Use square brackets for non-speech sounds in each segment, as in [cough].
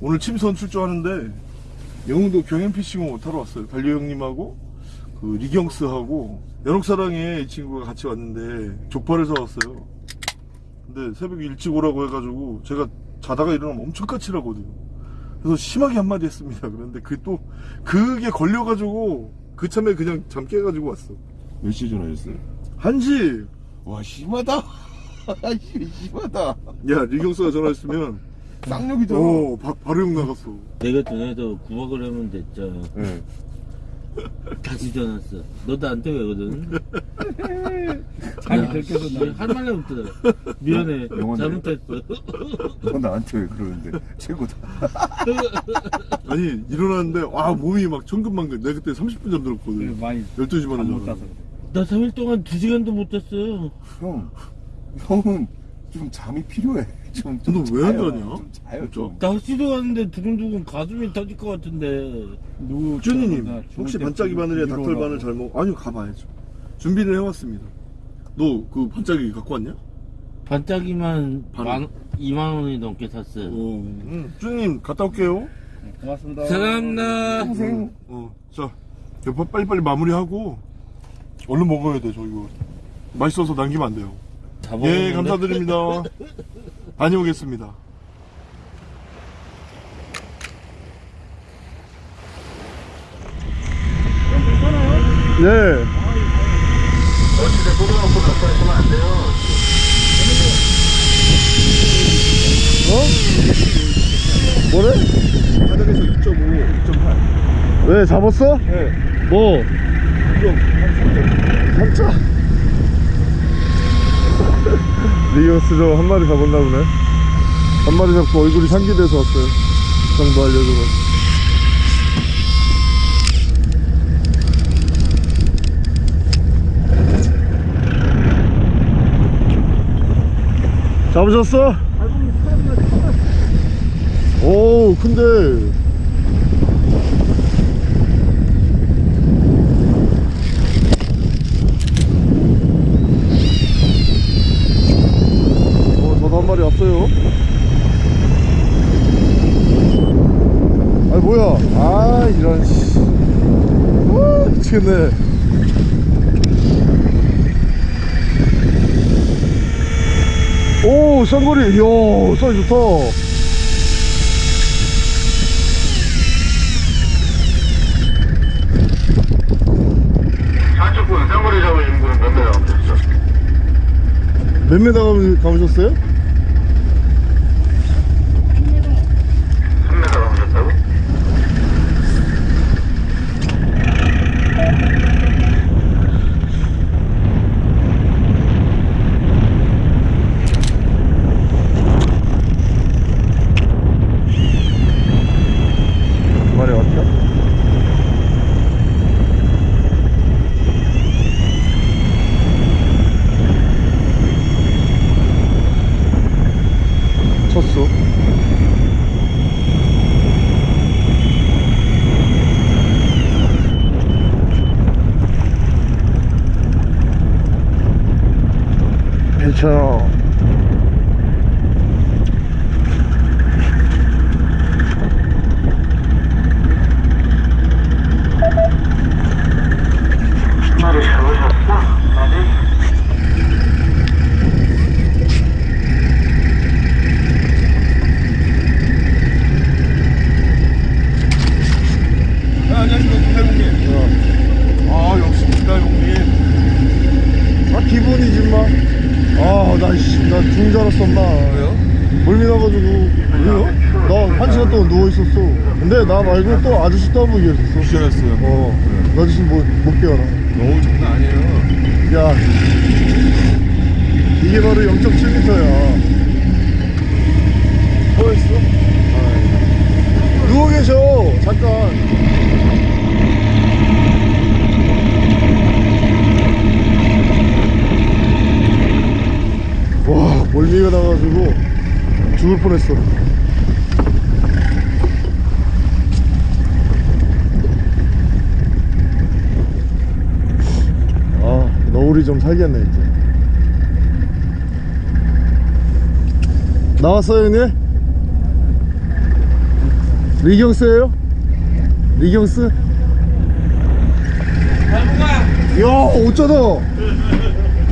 오늘 침선 출조하는데 영흥도 경연 피싱을 타러 왔어요. 달리 형님하고 그 리경스하고 연옥사랑에 이 친구가 같이 왔는데 족발을 사왔어요. 근데 새벽 일찍 오라고 해가지고 제가 자다가 일어나면 엄청 까칠하거든요. 그래서 심하게 한마디 했습니다. 그런데 그 또 그게 걸려가지고 그 참에 그냥 잠 깨가지고 왔어. 몇시 전화했어요? 한시 와 심하다 [laughs] 심하다 야 리경스가 전화했으면 쌍욕이다 어 바, 바로 욕 나갔어. 내가 전에도 구박을 하면 됐죠. 네. 다시 전화했어. 너 나한테 왜거든? 잠이 들켜서 할 말이 없더라. 미안해. 영원해. 잘못했어. 너 나한테 왜 그러는데 최고다 [laughs] 아니 일어났는데 와 몸이 막 천근만근 내가 그때 30분 잠들었거든 많이 12시 반에 자서 나 3일 동안 2시간도 못 잤어. 형 형은 좀 잠이 필요해 좀, 좀 너왜안. 자냐? 좀 자요? 좀 날씨도 갔는데 두근두근 가슴이 터질 것 같은데. 누구 준이님 나 혹시 반짝이 바늘에 닭털 바늘. 잘 먹어? 아니요 가봐야죠 준비를 해왔습니다 너 그 반짝이 갖고 왔냐? 반짝이만. 만, 2만 원이 넘게 샀어. 어 응. 준이님 갔다 올게요 네, 고맙습니다 사랑합니다. 평생 어자 빨리빨리 마무리하고 얼른 먹어야 돼 저 이거 맛있어서 남기면 안 돼요 다 예? 감사드립니다 [laughs] 다녀오겠습니다 네 어? 뭐래? 바닥에서 2.5, 2.8. 왜 잡았어? 네. 뭐? 이거 한 3점. 3차. 리오스 저 한 마리 잡았나 보네. 한 마리 잡고 얼굴이 상기돼서 왔어요. 정보 알려주고. 잡으셨어? 오 근데 어 저도 한 마리 왔어요 아 뭐야 아 이런 씨 아, 미치겠네 오 쌍거리 이야 사이 좋다 몇 메다 감으셨어요? 3메다 감으셨다고? 두 마리 왔죠? 쳤어 괜찮아 한 마리 잡으셨어? 아니? 아, 안녕하십니까, 김대웅님. 아, 역시 김대웅님. 아, 기분이지, 마. 아, 나, 씨, 나중줄 알았어, 엄마. 왜요? 멀미 나가지고. 왜요? 나 한 시간 동안 누워있었어. 근데 나 말고 또 아저씨 분 계셨어. 쉬었어요 어, 나 아저씨 뭐, 못 깨어나. 너무 장난 아니에요 야, 이게 바로 0.7m야. 뭐했어? 누워 계셔, 잠깐. 와, 멀미가 나가지고 죽을 뻔했어. 아, 너울이 좀 살겠네, 이제. 나왔어요, 형님? 리경스예요? 리경스? 야 어쩌다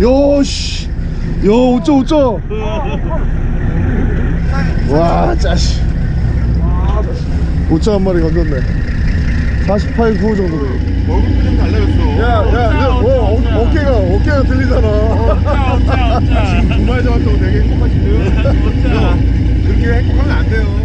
야씨 야 어쩌 어쩌 와 짜씨 오짜 한 마리 건졌네 48, 9 정도 돼 얼굴 좀 달라졌어. 야야야 어, 어, 어깨가 어깨가 들리잖아 지금 두 마리 잡았다고 되게 행복하시네요. 그렇게 행복하면 안 돼요.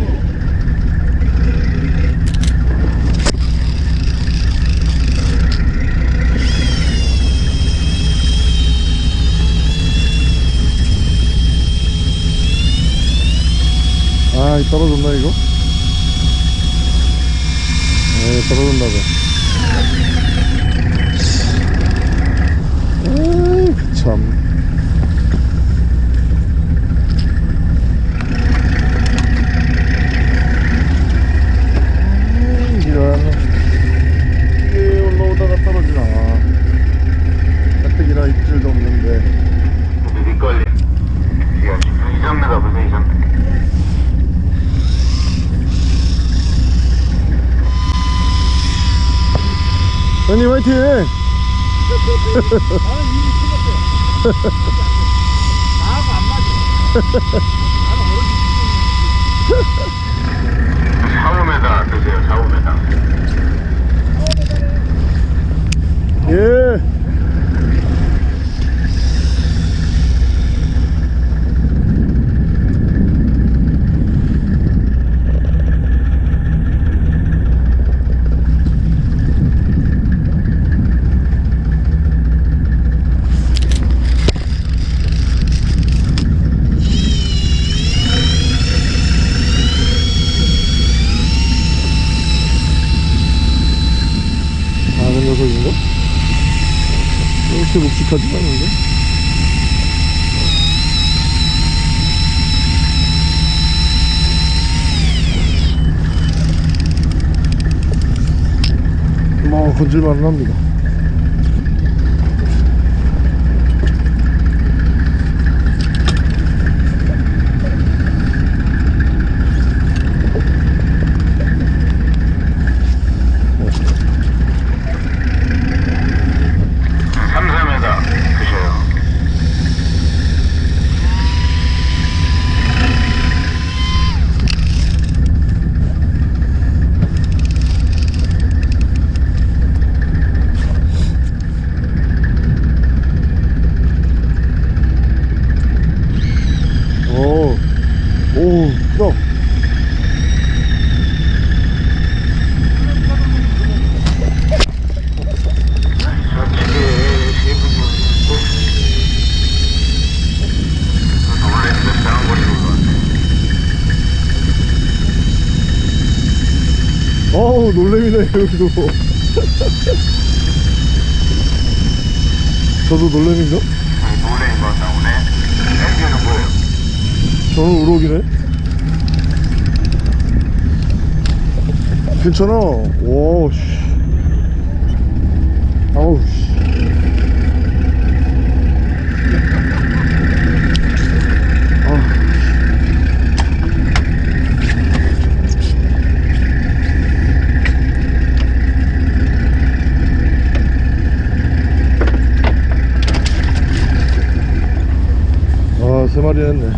아 떨어졌나 이거? 네 떨어졌나 봐 아이 그참 이런 이게 올라오다가 떨어지나 가뜩이나 입질도 없는데 근데 밑걸림. 야, 2점매다, 무슨 2점. 형님 화이팅! [laughs] 샤오메다 드세요, 샤오메다. 예. 작은 녀석인가? 이렇게 묵직하지 않은데? 뭐 건질만은 합니다 삼삼에다 드셔요. 오, 오, 크다. 저쪽에 세 분이 오셨는데. 놀랬는데 쌍거리는 것 같아. 어우, 여기도. 저도 것 나오네. 애기는 뭐예요? 저는 우럭이네. 괜찮아. 오, 씨. 아우, 씨. 아. 아, 했네.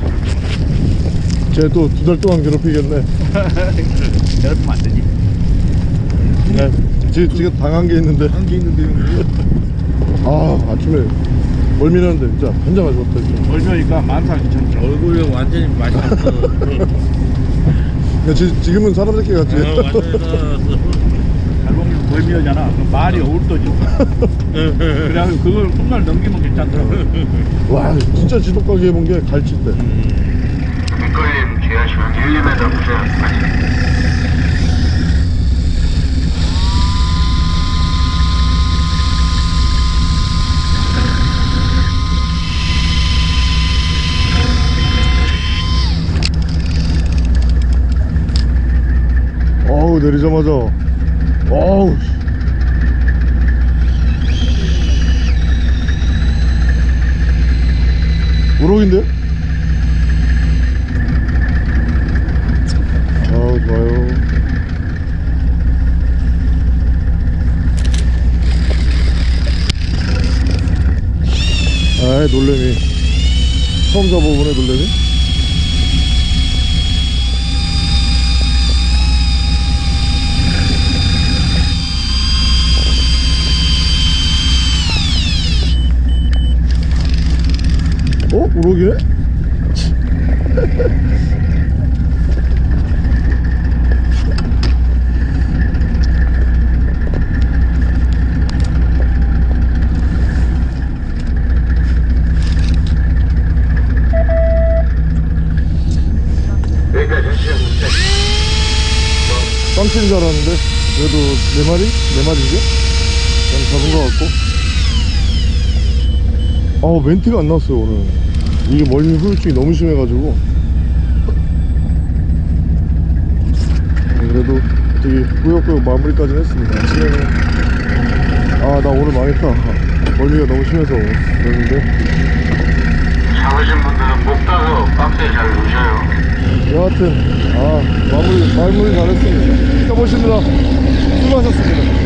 쟤또 두 달 동안 괴롭히겠네. [laughs] 괴롭히면 안 되지. 네. 지금, 지금 당한 게 있는데. 한게 있는데 형님. 아, 아침에 멀미나는데 진짜 혼자 가지고 왔다. 진짜. 얼마니까 만삭이 천천. 얼굴이 완전히 맛이 없어. [laughs] 야, 지, 지금은 사람 새끼 같지? 어, 그 말이 어울떠지고. [laughs] 그래가지고 그걸 훗날 넘기면 괜찮더라고. 와, 진짜 지독하게 해본 게 갈치 때. 밑걸림 귀하시면 1, 2m 드세요. 어우, 내리자마자. 어우 우럭인데? 아우 좋아요. 아이 놀래네. 돼. 깜치는 줄 알았는데 그래도 네 마리? 네 마리인데? 난 잡은 것 같고 아우 멘트가 안 나왔어요 오늘 이게 멀미 후유증이 너무 심해가지고 네, 그래도 되게 꾸역꾸역 마무리까지는 했습니다 아침에는 아나 오늘 망했다 멀미가 너무 심해서 그랬는데 잡으신 분들은 목 따서 박스에 잘 놓으셔요. 여하튼 아 마무리 마무리 잘했습니다. 가보십니다. 수고하셨습니다.